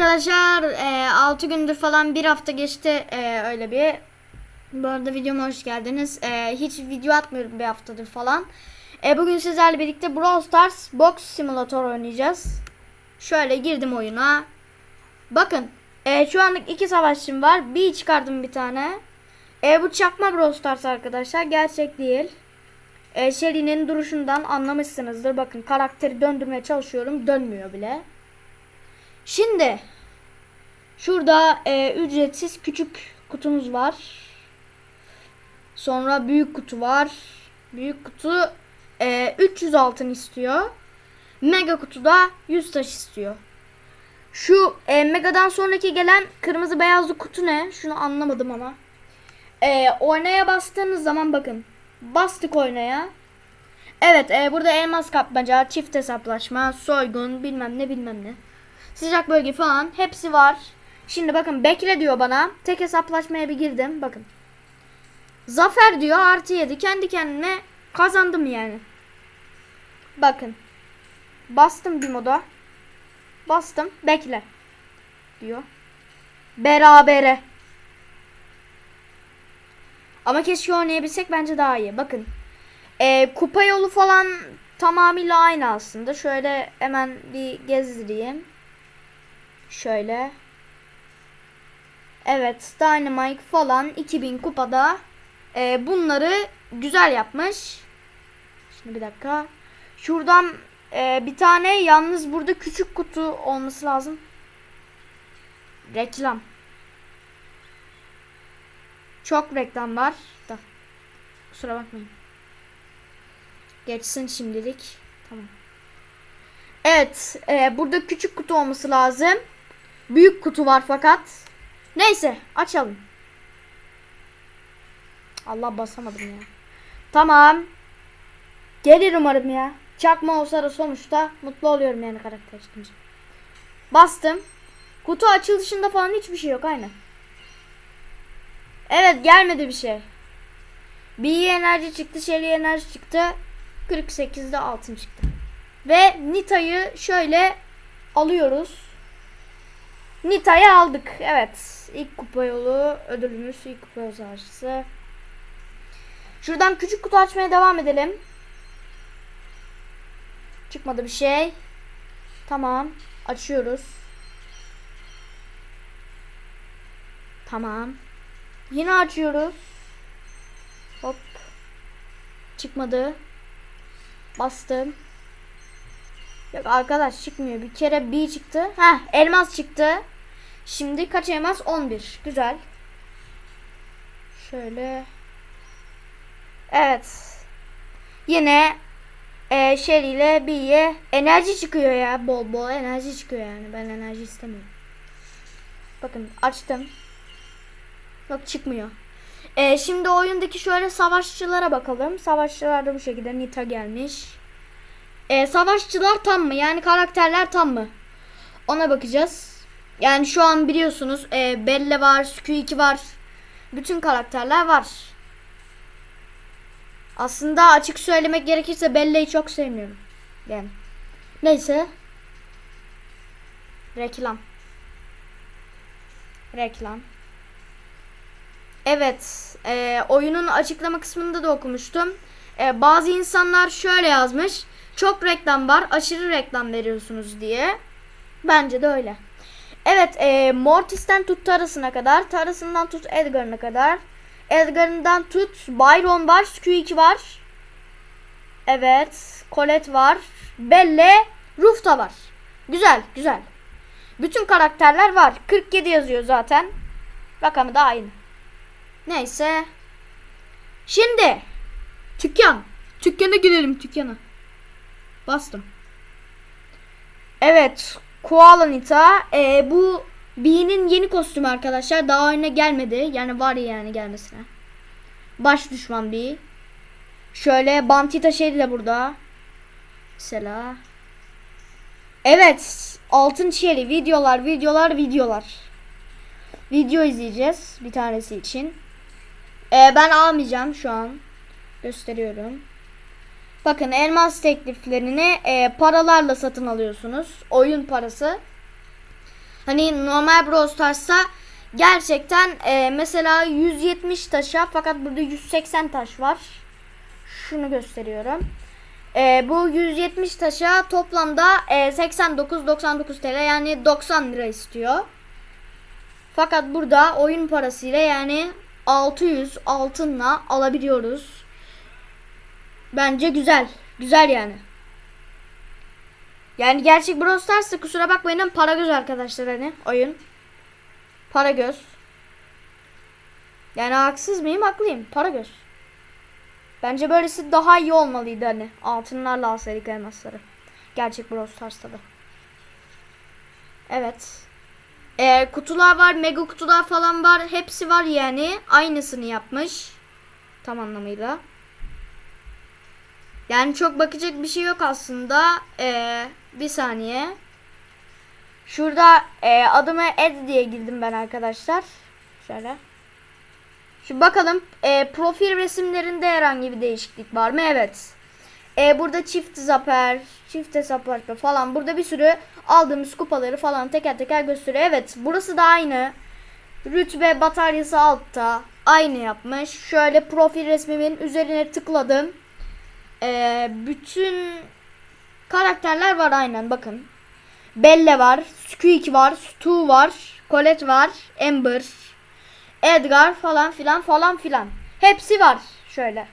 Arkadaşlar e, 6 gündür falan bir hafta geçti e, öyle bir. Bu arada videoma hoş geldiniz. E, hiç video atmıyorum bir haftadır falan. E, bugün sizlerle birlikte Brawl Stars Box Simulator oynayacağız. Şöyle girdim oyuna. Bakın e, şu anlık iki savaşçım var. Bir çıkardım bir tane. E, bu çakma Brawl Stars arkadaşlar. Gerçek değil. E, Shelly'nin duruşundan anlamışsınızdır. Bakın karakteri döndürmeye çalışıyorum. Dönmüyor bile. Şimdi şurada e, ücretsiz küçük kutumuz var. Sonra büyük kutu var. Büyük kutu e, 300 altın istiyor. Mega kutuda 100 taş istiyor. Şu e, Mega'dan sonraki gelen kırmızı beyazlı kutu ne? Şunu anlamadım ama. E, oynaya bastığınız zaman bakın. Bastık oynaya. Evet e, burada elmas kapmaca, çift hesaplaşma, soygun bilmem ne bilmem ne. Sıcak bölge falan hepsi var. Şimdi bakın bekle diyor bana. Tek hesaplaşmaya bir girdim. Bakın. Zafer diyor artı 7. Kendi kendine kazandım yani. Bakın. Bastım bir moda. Bastım. Bekle. Diyor. Berabere. Ama keşke oynayabilsek bence daha iyi. Bakın. Ee, kupa yolu falan tamamıyla aynı aslında. Şöyle hemen bir gezdireyim. Şöyle. Evet Dynamite falan 2000 kupada e, bunları güzel yapmış. Şimdi bir dakika. Şuradan e, bir tane yalnız burada küçük kutu olması lazım. Reklam. Çok reklam var da. Kusura bakmayın. Geçsin şimdilik. Tamam. Evet. E, burada küçük kutu olması lazım. Büyük kutu var fakat. Neyse açalım. Allah basamadım ya. Tamam. Gelir umarım ya. Çakma olsa da sonuçta mutlu oluyorum yani karakter çıkınca. Bastım. Kutu açılışında falan hiçbir şey yok aynen. Evet gelmedi bir şey. Bir enerji çıktı, Shelly enerji çıktı. 48'de altın çıktı. Ve Nita'yı şöyle alıyoruz. Nita'yı aldık. Evet. İlk kupa yolu ödülümüz. ilk kupa yolu. Şuradan küçük kutu açmaya devam edelim. Çıkmadı bir şey. Tamam. Açıyoruz. Tamam. Yine açıyoruz. Hop. Çıkmadı. Bastım. Yok arkadaş çıkmıyor. Bir kere bir çıktı. Ha elmas çıktı. Şimdi kaç elmas? 11. Güzel. Şöyle. Evet. Yine e, Shelly ile B'ye enerji çıkıyor ya. Bol bol enerji çıkıyor yani. Ben enerji istemiyorum. Bakın açtım. Yok çıkmıyor. E, şimdi oyundaki şöyle savaşçılara bakalım. Savaşçılar da bu şekilde. Nita gelmiş. E, savaşçılar tam mı? Yani karakterler tam mı? Ona bakacağız. Yani şu an biliyorsunuz e, Belle var, Q2 var. Bütün karakterler var. Aslında açık söylemek gerekirse Belle'yi çok sevmiyorum. Yani. Neyse. Reklam. Reklam. Evet. E, oyunun açıklama kısmında da okumuştum. E, bazı insanlar şöyle yazmış. Çok reklam var. Aşırı reklam veriyorsunuz diye. Bence de öyle. Evet. E, Mortis'ten tut Taras'ına kadar. Taras'ından tut Edgar'ına kadar. Edgar'ından tut Byron var. Q2 var. Evet. Colette var. Belle. Rufta var. Güzel. Güzel. Bütün karakterler var. 47 yazıyor zaten. Rakamı da aynı. Neyse. Şimdi. Dükkan. Dükkana girelim dükkana. Bastım. Evet. Koala Nita. Ee, bu B'nin yeni kostümü arkadaşlar. Daha oyuna gelmedi. Yani var yani gelmesine. Baş düşman B. Şöyle Bantita şey de burada. Mesela. Evet. Altın çeli videolar, videolar, videolar. Video izleyeceğiz bir tanesi için. Ee, ben almayacağım şu an. Gösteriyorum. Bakın elmas tekliflerini e, paralarla satın alıyorsunuz. Oyun parası. Hani normal Brawl Stars'ta gerçekten e, mesela 170 taşa fakat burada 180 taş var. Şunu gösteriyorum. E, bu 170 taşa toplamda e, 89-99 TL yani 90 lira istiyor. Fakat burada oyun parasıyla yani 600 altınla alabiliyoruz. Bence güzel. Güzel yani. Yani gerçek Brawl Stars'ta kusura bakmayın ama para göz arkadaşlar hani oyun. Para göz. Yani haksız mıyım? Haklıyım. Para göz. Bence böylesi daha iyi olmalıydı hani. Altınlarla alsaydık elmasları. Gerçek Brawl Stars'ta da. Evet. Ee, kutular var. Mega kutular falan var. Hepsi var yani. Aynısını yapmış. Tam anlamıyla. Yani çok bakacak bir şey yok aslında. Ee, bir saniye. Şurada e, adıma Ed diye girdim ben arkadaşlar. Şöyle. Şu bakalım e, profil resimlerinde herhangi bir değişiklik var mı? Evet. E, burada çift zaper, çift hesaplaşma falan. Burada bir sürü aldığımız kupaları falan teker teker gösteriyor. Evet burası da aynı. Rütbe bataryası altta. Aynı yapmış. Şöyle profil resmimin üzerine tıkladım. E, bütün karakterler var aynen bakın. Belle var, Squeak var, Stu var, Colette var, Amber, Edgar falan filan falan filan. Hepsi var şöyle.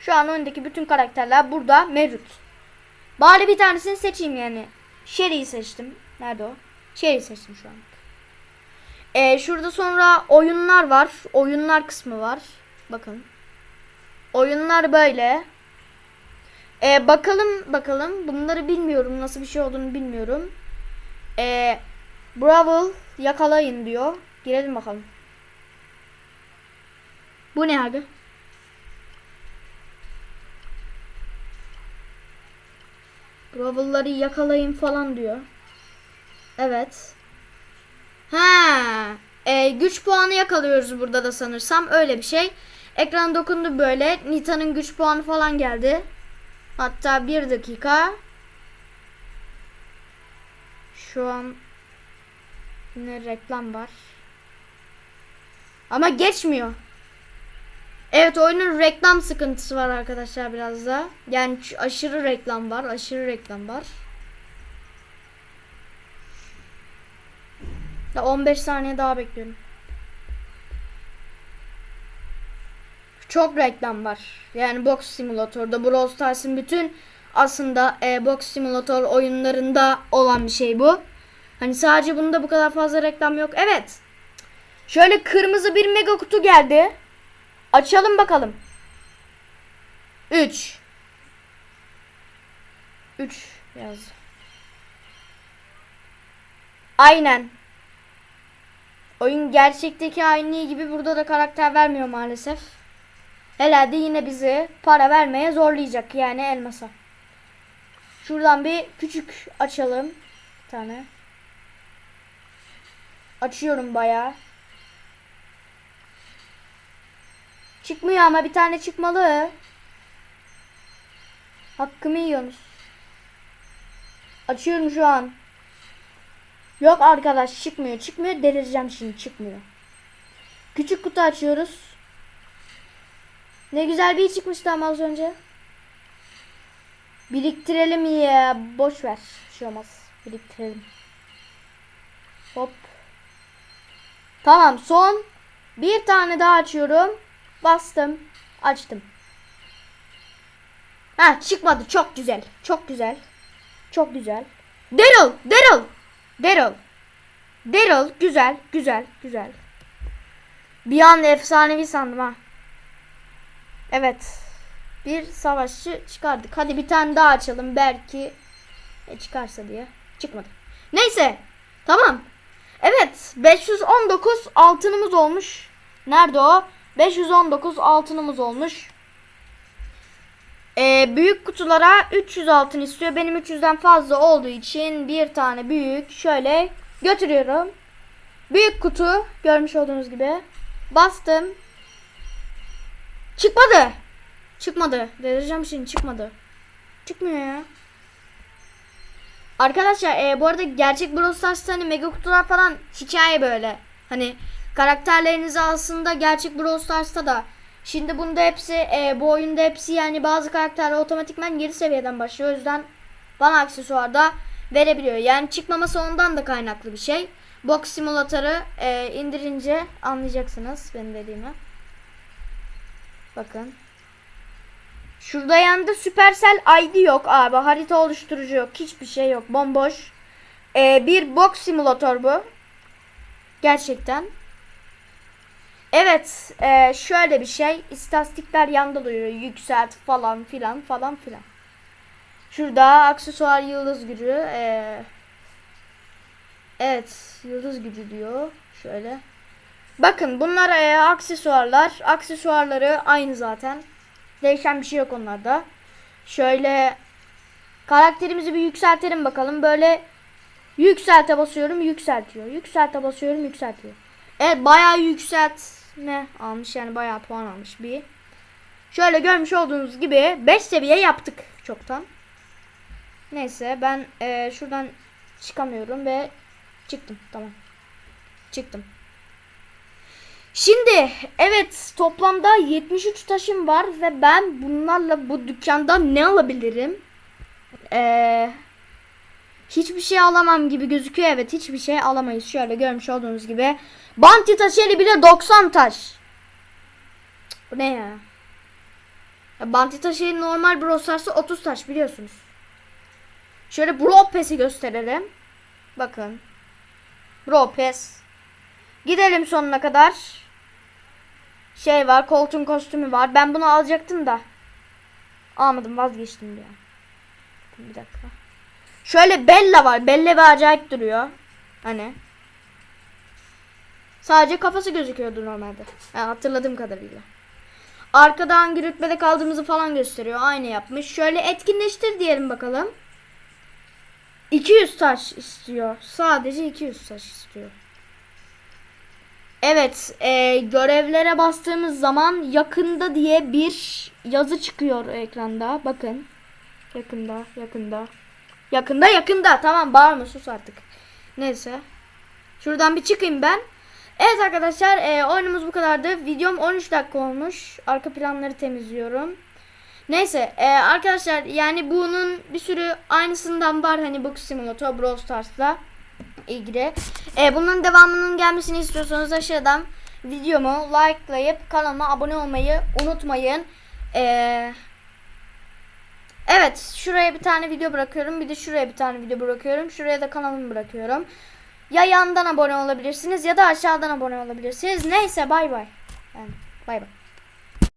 Şu an oyundaki bütün karakterler burada mevcut. Bari bir tanesini seçeyim yani. Sherry'i seçtim. Nerede o? Sherry'i seçtim şu an. Ee, şurada sonra oyunlar var. Oyunlar kısmı var. Bakın. Oyunlar böyle. Ee, bakalım bakalım. Bunları bilmiyorum. Nasıl bir şey olduğunu bilmiyorum. Ee, Brawl yakalayın diyor. Girelim bakalım. Bu ne abi? Brawl'ları yakalayın falan diyor. Evet. Ha, e, güç puanı yakalıyoruz burada da sanırsam öyle bir şey. Ekran dokundu böyle. Nita'nın güç puanı falan geldi. Hatta bir dakika. Şu an yine reklam var. Ama geçmiyor. Evet oyunun reklam sıkıntısı var arkadaşlar biraz da. Yani aşırı reklam var. Aşırı reklam var. Ya 15 saniye daha bekliyorum. Çok reklam var. Yani Box Simulator'da Brawl Stars'ın bütün aslında e, Box Simulator oyunlarında olan bir şey bu. Hani sadece bunda bu kadar fazla reklam yok. Evet. Şöyle kırmızı bir mega kutu geldi. Açalım bakalım. 3 3 yaz. Aynen. Oyun gerçekteki aynı gibi burada da karakter vermiyor maalesef. Herhalde yine bizi para vermeye zorlayacak yani elmasa. Şuradan bir küçük açalım. Bir tane. Açıyorum bayağı. Çıkmıyor ama bir tane çıkmalı. Hakkımı yiyorsunuz. Açıyorum şu an. Yok arkadaş çıkmıyor. Çıkmıyor. Delireceğim şimdi. Çıkmıyor. Küçük kutu açıyoruz. Ne güzel bir çıkmıştı ama az önce. Biriktirelim ya. Boş ver. Bir şey olmaz. Biriktirelim. Hop. Tamam son. Bir tane daha açıyorum. Bastım. Açtım. Ha çıkmadı. Çok güzel. Çok güzel. Çok güzel. Daryl. Daryl. Daryl. Daryl. Güzel. Güzel. Güzel. Bir an efsanevi sandım ha. Evet. Bir savaşçı çıkardık. Hadi bir tane daha açalım. Belki e, çıkarsa diye. Çıkmadı. Neyse. Tamam. Evet. 519 altınımız olmuş. Nerede o? 519 altınımız olmuş. Ee, büyük kutulara 300 altın istiyor. Benim 300'den fazla olduğu için bir tane büyük şöyle götürüyorum. Büyük kutu görmüş olduğunuz gibi. Bastım. Çıkmadı. Çıkmadı. Delireceğim şimdi çıkmadı. Çıkmıyor ya. Arkadaşlar e, bu arada gerçek Brawl Stars'ta hani mega kutular falan hikaye böyle. Hani karakterlerinizi aslında gerçek Brawl Stars'ta da Şimdi bunda hepsi e, bu oyunda hepsi yani bazı karakterler otomatikman geri seviyeden başlıyor. O yüzden bana aksesuar da verebiliyor. Yani çıkmaması ondan da kaynaklı bir şey. Box simülatörü e, indirince anlayacaksınız benim dediğimi. Bakın. Şurada yanında Supercell ID yok abi. Harita oluşturucu yok. Hiçbir şey yok. Bomboş. Ee, bir box simülatör bu. Gerçekten. Evet. e, şöyle bir şey. İstatistikler yanda duruyor. Yükselt falan filan falan filan. Şurada aksesuar yıldız gücü. ee, evet. Yıldız gücü diyor. Şöyle. Bakın bunlar e, aksesuarlar. Aksesuarları aynı zaten. Değişen bir şey yok onlarda. Şöyle karakterimizi bir yükseltelim bakalım. Böyle yükselte basıyorum yükseltiyor. Yükselte basıyorum yükseltiyor. Evet bayağı yükseltme almış yani bayağı puan almış bir. Şöyle görmüş olduğunuz gibi 5 seviye yaptık çoktan. Neyse ben e, şuradan çıkamıyorum ve çıktım tamam. Çıktım. Şimdi evet toplamda 73 taşım var ve ben bunlarla bu dükkanda ne alabilirim? Ee, hiçbir şey alamam gibi gözüküyor. Evet hiçbir şey alamayız. Şöyle görmüş olduğunuz gibi. Banti taşı bile 90 taş. Bu ne ya? ya Banti taşı normal Brawl Stars'ı 30 taş biliyorsunuz. Şöyle Brawl Pass'i gösterelim. Bakın. Brawl Pass. Gidelim sonuna kadar. Şey var, koltuğun kostümü var. Ben bunu alacaktım da. Almadım, vazgeçtim ya. Bir dakika. Şöyle Bella var. Bella bir acayip duruyor. Hani. Sadece kafası gözüküyordu normalde. Yani hatırladığım kadarıyla. Arkada hangi rütbede kaldığımızı falan gösteriyor. Aynı yapmış. Şöyle etkinleştir diyelim bakalım. 200 taş istiyor. Sadece 200 taş istiyor. Evet, e, görevlere bastığımız zaman yakında diye bir yazı çıkıyor ekranda. Bakın. Yakında, yakında. Yakında, yakında. Tamam, bağırma sus artık. Neyse. Şuradan bir çıkayım ben. Evet arkadaşlar, e, oyunumuz bu kadardı. Videom 13 dakika olmuş. Arka planları temizliyorum. Neyse, e, arkadaşlar yani bunun bir sürü aynısından var hani Box Simulator Brawl Stars'la ilgili. E, bunun devamının gelmesini istiyorsanız aşağıdan videomu likelayıp kanalıma abone olmayı unutmayın. E, evet şuraya bir tane video bırakıyorum. Bir de şuraya bir tane video bırakıyorum. Şuraya da kanalımı bırakıyorum. Ya yandan abone olabilirsiniz ya da aşağıdan abone olabilirsiniz. Neyse bay bay. Bay bay.